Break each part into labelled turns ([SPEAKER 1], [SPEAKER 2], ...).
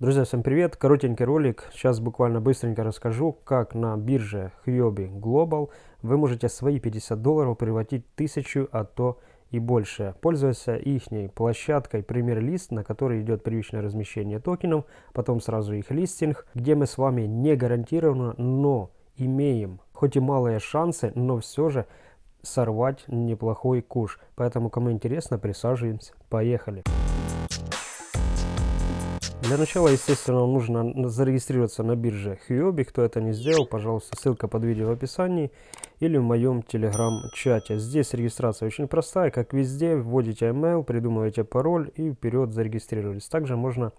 [SPEAKER 1] Друзья, всем привет! Коротенький ролик. Сейчас буквально быстренько расскажу, как на бирже Huobi Global вы можете свои 50 долларов превратить в 1000, а то и больше, пользуясь их площадкой премьер-лист, на которой идет привычное размещение токенов, потом сразу их листинг, где мы с вами не гарантированно, но имеем хоть и малые шансы, но все же сорвать неплохой куш. Поэтому, кому интересно, присаживаемся. Поехали! Для начала, естественно, нужно зарегистрироваться на бирже Huobi. Кто это не сделал, пожалуйста, ссылка под видео в описании или в моем телеграм-чате. Здесь регистрация очень простая, как везде. Вводите email, придумываете пароль и вперед зарегистрировались. Также можно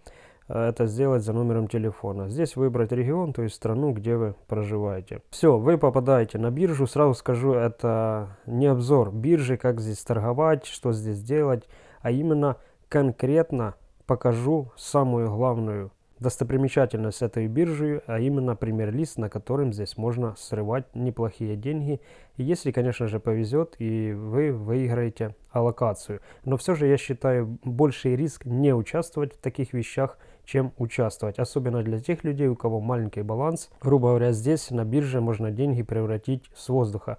[SPEAKER 1] э, это сделать за номером телефона. Здесь выбрать регион, то есть страну, где вы проживаете. Все, вы попадаете на биржу. Сразу скажу, это не обзор биржи, как здесь торговать, что здесь делать, а именно конкретно покажу самую главную достопримечательность этой биржи, а именно премьер-лист, на котором здесь можно срывать неплохие деньги. Если, конечно же, повезет и вы выиграете аллокацию. Но все же я считаю больший риск не участвовать в таких вещах, чем участвовать. Особенно для тех людей, у кого маленький баланс. Грубо говоря, здесь на бирже можно деньги превратить с воздуха.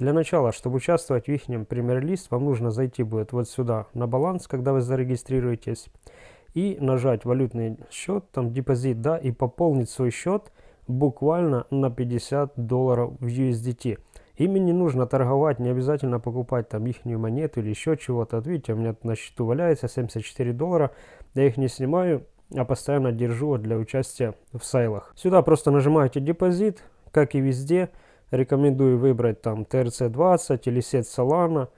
[SPEAKER 1] Для начала, чтобы участвовать в их премьер-лист, вам нужно зайти будет вот сюда на баланс, когда вы зарегистрируетесь и нажать валютный счет, там депозит, да, и пополнить свой счет буквально на 50 долларов в USDT. Ими не нужно торговать, не обязательно покупать там их монету или еще чего-то. Вот видите, у меня на счету валяется 74 доллара, я их не снимаю, а постоянно держу для участия в сайлах. Сюда просто нажимаете депозит, как и везде. Рекомендую выбрать там TRC20 или сеть Solana.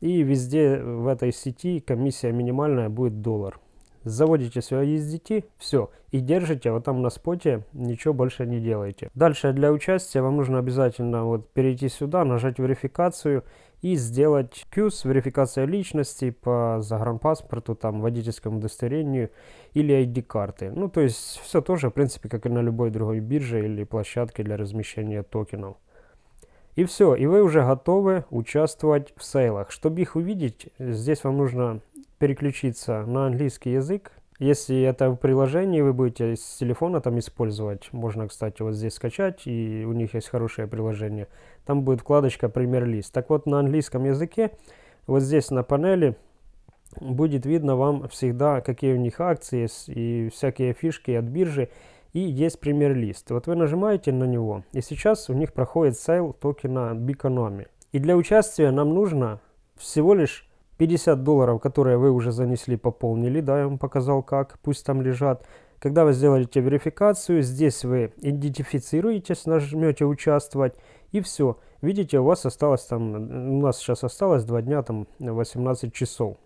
[SPEAKER 1] И везде в этой сети комиссия минимальная будет доллар заводите свое USDT, все, и держите вот там на споте, ничего больше не делаете. Дальше для участия вам нужно обязательно вот перейти сюда, нажать верификацию и сделать QS, верификация личности по загранпаспорту, там, водительскому удостоверению или ID-карты. Ну, то есть все тоже, в принципе, как и на любой другой бирже или площадке для размещения токенов. И все, и вы уже готовы участвовать в сейлах. Чтобы их увидеть, здесь вам нужно переключиться на английский язык. Если это в приложении вы будете с телефона там использовать, можно, кстати, вот здесь скачать, и у них есть хорошее приложение. Там будет вкладочка «Премьер-лист». Так вот, на английском языке, вот здесь на панели, будет видно вам всегда, какие у них акции и всякие фишки от биржи. И есть PrimeList. Вот вы нажимаете на него, и сейчас у них проходит sale токена Biconomy. И для участия нам нужно всего лишь 50 долларов, которые вы уже занесли, пополнили, да, я вам показал как, пусть там лежат. Когда вы сделаете верификацию, здесь вы идентифицируетесь, нажмете «Участвовать» и все. Видите, у вас осталось там, у нас сейчас осталось 2 дня, там 18 часов.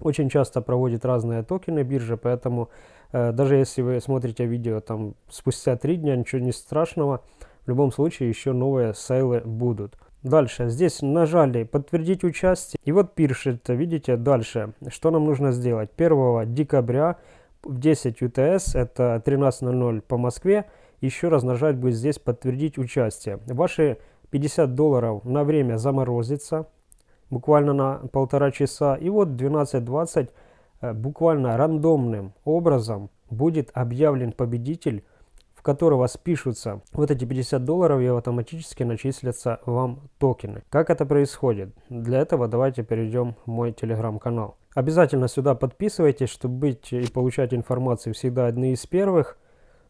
[SPEAKER 1] Очень часто проводит разные токены биржа, поэтому э, даже если вы смотрите видео там спустя 3 дня, ничего не страшного. В любом случае еще новые сейлы будут. Дальше, здесь нажали подтвердить участие. И вот пишет, видите, дальше, что нам нужно сделать. 1 декабря в 10 УТС, это 13.00 по Москве, еще раз нажать будет здесь подтвердить участие. Ваши 50 долларов на время заморозится, буквально на полтора часа. И вот 12.20 э, буквально рандомным образом будет объявлен победитель которого спишутся вот эти 50 долларов и автоматически начислятся вам токены. Как это происходит? Для этого давайте перейдем в мой телеграм-канал. Обязательно сюда подписывайтесь, чтобы быть и получать информацию всегда одни из первых.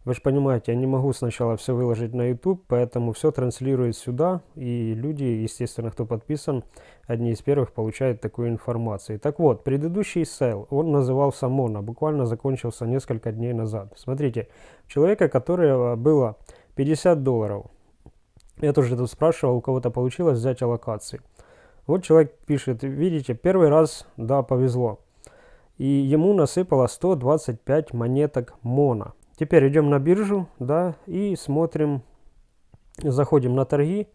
[SPEAKER 1] Вы же понимаете, я не могу сначала все выложить на YouTube, поэтому все транслирует сюда, и люди, естественно, кто подписан, одни из первых получают такую информацию. Так вот, предыдущий sale, он назывался Мона, буквально закончился несколько дней назад. Смотрите, человека, которого было 50 долларов, я тоже тут спрашивал, у кого-то получилось взять аллокации. Вот человек пишет, видите, первый раз, да, повезло. И ему насыпало 125 монеток Мона. Теперь идем на биржу, да, и смотрим, заходим на торги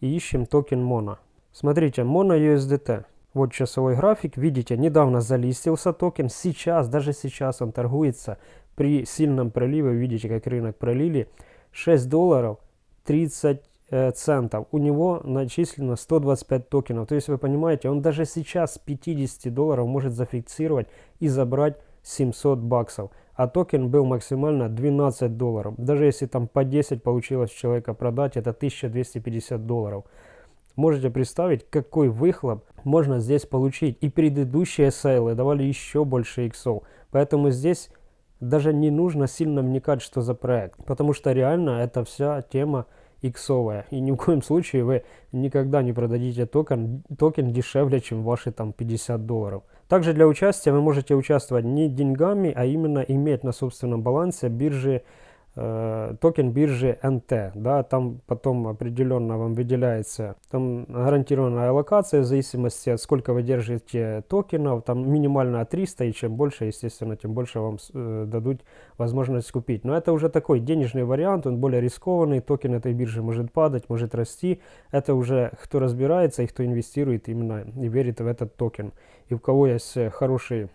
[SPEAKER 1] и ищем токен Mono. Смотрите, Mono USDT. Вот часовой график, видите, недавно залистился токен, сейчас, даже сейчас он торгуется при сильном проливе, видите, как рынок пролили, 6 долларов 30 э, центов. У него начислено 125 токенов, то есть вы понимаете, он даже сейчас 50 долларов может зафиксировать и забрать 700 баксов. А токен был максимально 12 долларов. Даже если там по 10 получилось человека продать, это 1250 долларов. Можете представить, какой выхлоп можно здесь получить. И предыдущие сейлы давали еще больше иксов. Поэтому здесь даже не нужно сильно вникать, что за проект. Потому что реально эта вся тема иксовая. И ни в коем случае вы никогда не продадите токен, токен дешевле, чем ваши там 50 долларов. Также для участия вы можете участвовать не деньгами, а именно иметь на собственном балансе биржи токен биржи HT, да, там потом определенно вам выделяется там гарантированная аллокация в зависимости от сколько вы держите токенов, там минимально 300 и чем больше, естественно, тем больше вам э, дадут возможность купить. Но это уже такой денежный вариант, он более рискованный, токен этой биржи может падать, может расти, это уже кто разбирается и кто инвестирует именно и верит в этот токен. И у кого есть хороший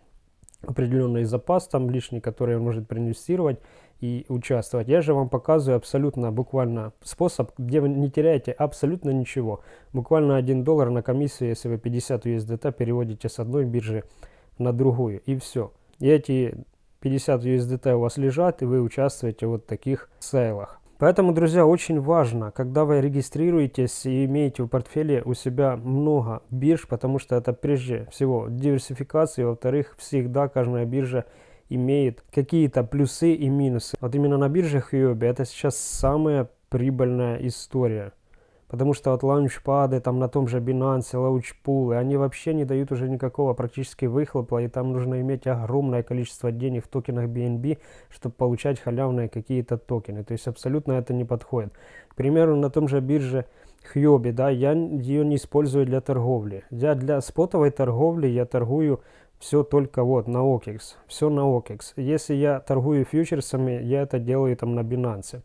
[SPEAKER 1] определенный запас там лишний, который он может проинвестировать, и участвовать. Я же вам показываю абсолютно буквально способ, где вы не теряете абсолютно ничего. Буквально 1 доллар на комиссию, если вы 50 USDT переводите с одной биржи на другую. И все. И эти 50 USDT у вас лежат, и вы участвуете в вот таких сейлах. Поэтому, друзья, очень важно, когда вы регистрируетесь и имеете в портфеле у себя много бирж, потому что это прежде всего диверсификация, во-вторых, всегда каждая биржа имеет какие-то плюсы и минусы. Вот именно на бирже Huobi это сейчас самая прибыльная история. Потому что вот лаунчпады там на том же Binance, лаунчпулы, они вообще не дают уже никакого практически выхлопа, и там нужно иметь огромное количество денег в токенах BNB, чтобы получать халявные какие-то токены. То есть абсолютно это не подходит. К примеру, на том же бирже Huobi, да, я ее не использую для торговли. Я для спотовой торговли я торгую все только вот на OKEX, все на OKEX. Если я торгую фьючерсами, я это делаю там на Binance.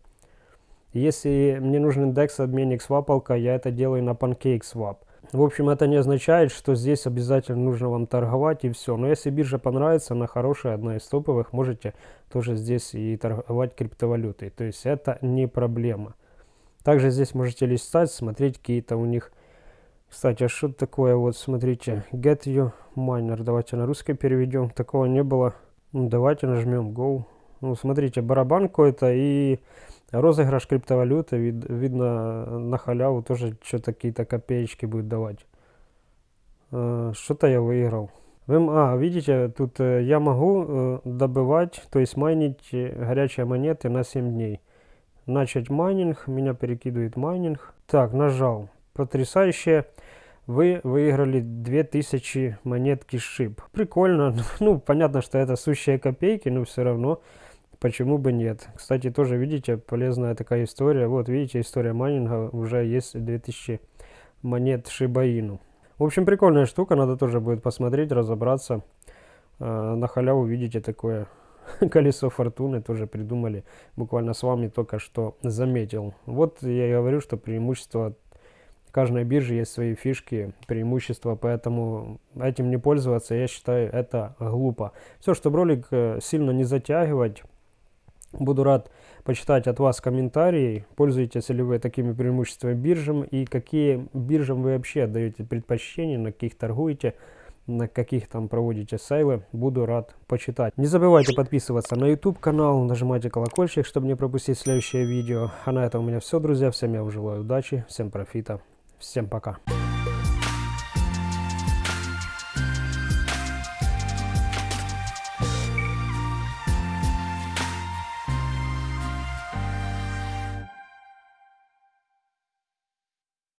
[SPEAKER 1] Если мне нужен индекс обменник свапалка, я это делаю на PancakeSwap. В общем, это не означает, что здесь обязательно нужно вам торговать и все. Но если биржа понравится, она хорошая, одна из топовых, можете тоже здесь и торговать криптовалютой. То есть это не проблема. Также здесь можете листать, смотреть какие-то у них кстати, а что такое, вот смотрите, get you miner, давайте на русский переведем, такого не было. Ну, давайте нажмем go. Ну, смотрите, барабан какой-то и розыгрыш криптовалюты, вид, видно на халяву тоже что-то какие-то копеечки будет давать. Uh, что-то я выиграл. Вы, а, видите, тут э, я могу э, добывать, то есть майнить горячие монеты на 7 дней. Начать майнинг, меня перекидывает майнинг. Так, нажал потрясающее. Вы выиграли 2000 монетки SHIB. Прикольно. Ну, понятно, что это сущие копейки, но все равно почему бы нет. Кстати, тоже видите, полезная такая история. Вот, видите, история майнинга. Уже есть 2000 монет Shiba Inu. В общем, прикольная штука. Надо тоже будет посмотреть, разобраться. Э, на халяву видите такое колесо фортуны тоже придумали. Буквально с вами только что заметил. Вот я и говорю, что преимущество каждой бирже есть свои фишки, преимущества, поэтому этим не пользоваться, я считаю, это глупо. Все, чтобы ролик э, сильно не затягивать, буду рад почитать от вас комментарии, пользуетесь ли вы такими преимуществами биржам и какие биржам вы вообще отдаете предпочтение, на каких торгуете, на каких там проводите сейлы, буду рад почитать. Не забывайте подписываться на YouTube канал, нажимайте колокольчик, чтобы не пропустить следующее видео. А на этом у меня все, друзья. Всем я желаю удачи, всем профита. Всем пока.